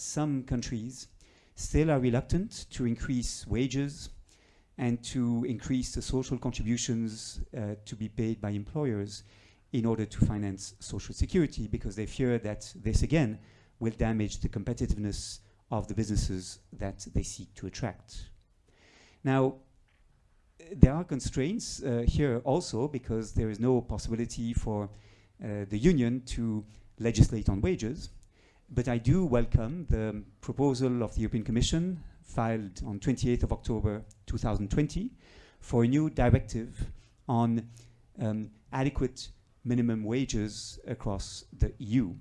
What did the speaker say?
some countries still are reluctant to increase wages and to increase the social contributions uh, to be paid by employers in order to finance social security because they fear that this again will damage the competitiveness of the businesses that they seek to attract. Now, there are constraints uh, here also because there is no possibility for uh, the union to legislate on wages. But I do welcome the proposal of the European Commission filed on 28th of October 2020 for a new directive on um, adequate minimum wages across the EU.